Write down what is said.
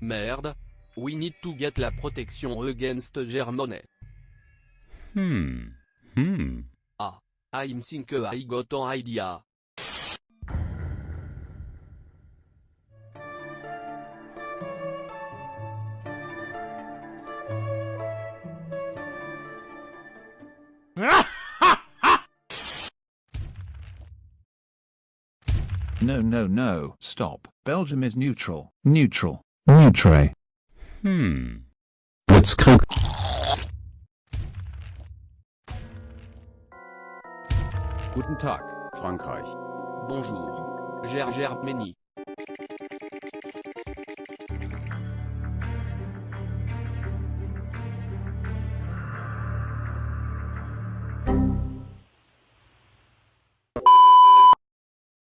Merde. We need to get la protection against Germany. Hmm. Hmm. I'm think I got an idea. No, no, no, stop. Belgium is neutral. Neutral. Neutre. Hmm. Blitzkrieg. Guten Tag, Frankreich. Bonjour. Gergermeni.